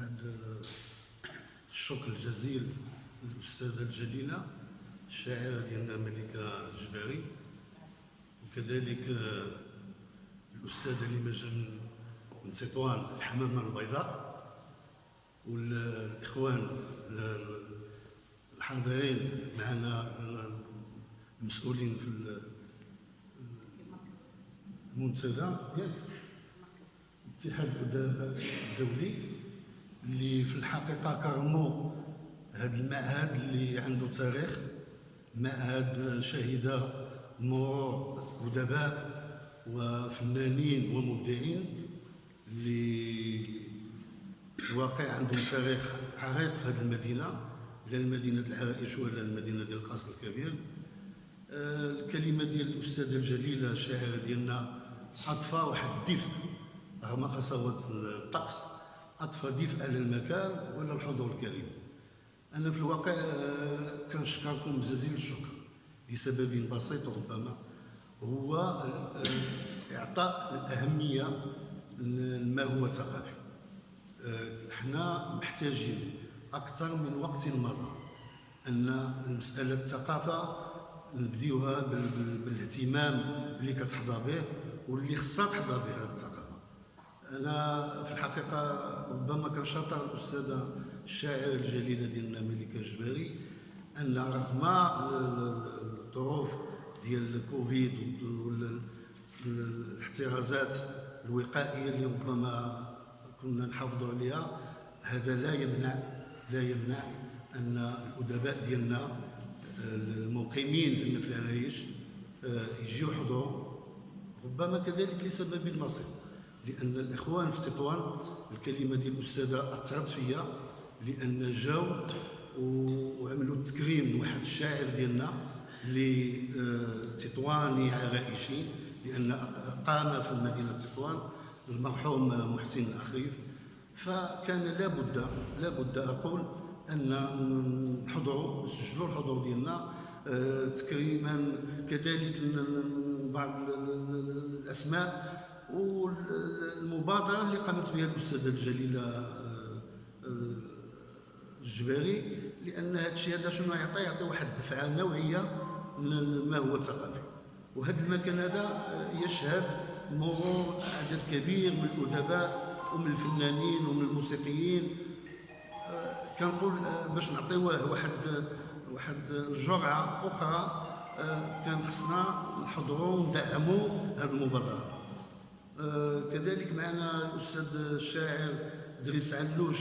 بعد الشكر الجزيل للأستاذة الجليلة الشاعرة ديالنا ملكة جباري وكذلك الأستاذة اللي جا من من تطوان الحمامة البيضاء. والإخوان الحاضرين معنا المسؤولين في المنتدى. الاتحاد الدولي. اللي في الحقيقة كرموا هذا المعهد اللي عنده تاريخ معهد شهد مرور ادباء وفنانين ومبدعين اللي في الواقع عندهم تاريخ عريق في هذه المدينة لا المدينة العرائش ولا المدينة ديال القصر الكبير. آه، الكلمة ديال الأستاذة الجليلة الشاعرة ديالنا اضفى واحد الدفء رغم قساوه الطقس. اضفى دفء على المكان ولا الحضور الكريم؟ أنا في الواقع آه، كنشكركم جزيل الشكر لسبب بسيط ربما هو آه، إعطاء الأهمية لما هو ثقافي إحنا محتاجين أكثر من وقت مضى أن مساله الثقافة نبديوها بالاهتمام اللي كتحظى به واللي خصها تحظى به الثقافة. أنا في الحقيقة ربما كنشاطر الأستاذة الشاعرة الجليلة ديالنا ملكه جباري أن رغم الظروف ديال الكوفيد والاحترازات الوقائية اللي ربما كنا نحافظوا عليها هذا لا يمنع لا يمنع أن الأدباء ديالنا المقيمين هنا في العرايش آه، يجيو يحضروا. ربما كذلك لسبب بسيط لأن الإخوان في تطوان الكلمة ديال الأستاذة اثرت فيا لأن جاو وعملوا تكريم لواحد الشاعر ديالنا اللي آه، تطواني عرائشي لأن قام في مدينة تطوان المرحوم محسن الاخريف فكان لابد لابد أقول أن نحضروا نسجلوا الحضور ديالنا آه، تكريما كذلك بعض الأسماء والمبادره اللي قامت بها الأستاذة الجليلة آه، آه، الجباري لأن هذا الشيء هذا شنو يعطي؟ يعطي واحد الدفعة نوعية ما هو ثقافي. وهذا المكان هذا يشهد مرور عدد كبير من الأدباء ومن الفنانين ومن الموسيقيين. كنقول باش نعطيوه واحد واحد الجرعه أخرى كان خصنا نحضروا وندعموا هذه المبادرة. كذلك معنا الأستاذ الشاعر دريس علوش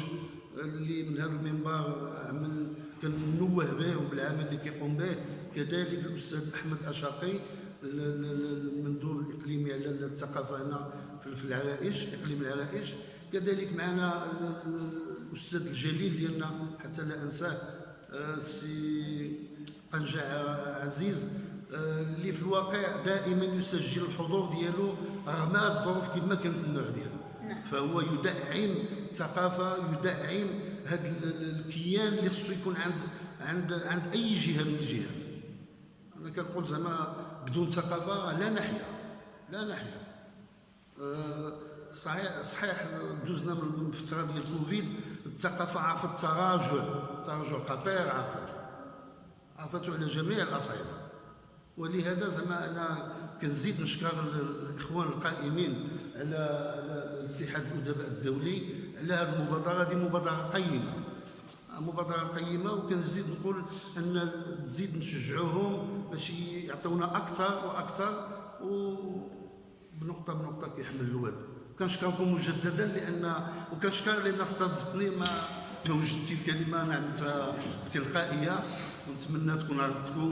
اللي من هذا المنبر عمل كنوه به وبالعمل اللي كيقوم به. كذلك الأستاذ أحمد اشاقي المندوب الاقليمي على الثقافة هنا في العرائش إقليم العرائش. كذلك معنا الأستاذ الجليل ديالنا حتى لا أنساه آه، سي قنجع عزيز. آه، اللي في الواقع دائما يسجل الحضور ديالو رغم الظروف كما كانت النوع ديالو. نعم. فهو يدعم الثقافة يدعم هذا الكيان اللي خصو يكون عند عند عند أي جهة من الجهات. أنا كنقول زعما بدون ثقافة لا نحيا. لا نحيا. أه صحيح صحيح دوزنا من فترة ديال كوفيد الثقافة عرفت التراجع. تراجع خطير عرفته. عرفته على جميع الأصعدة. ولهذا زعما أنا كنزيد نشكر الإخوان القائمين على الاتحاد الأدباء الدولي على هذه المبادرة. هذه مبادرة قيمة. مبادرة قيمة وكنزيد نقول أن نزيد نشجعوهم باش يعطونا أكثر وأكثر وبنقطه بنقطة كيحمل الواد. كنشكركم مجددا لأن وكنشكر لأن استضفتني ما ما وجدتي الكلمة نعم تلقائية. ونتمنى تكون عرفتكم.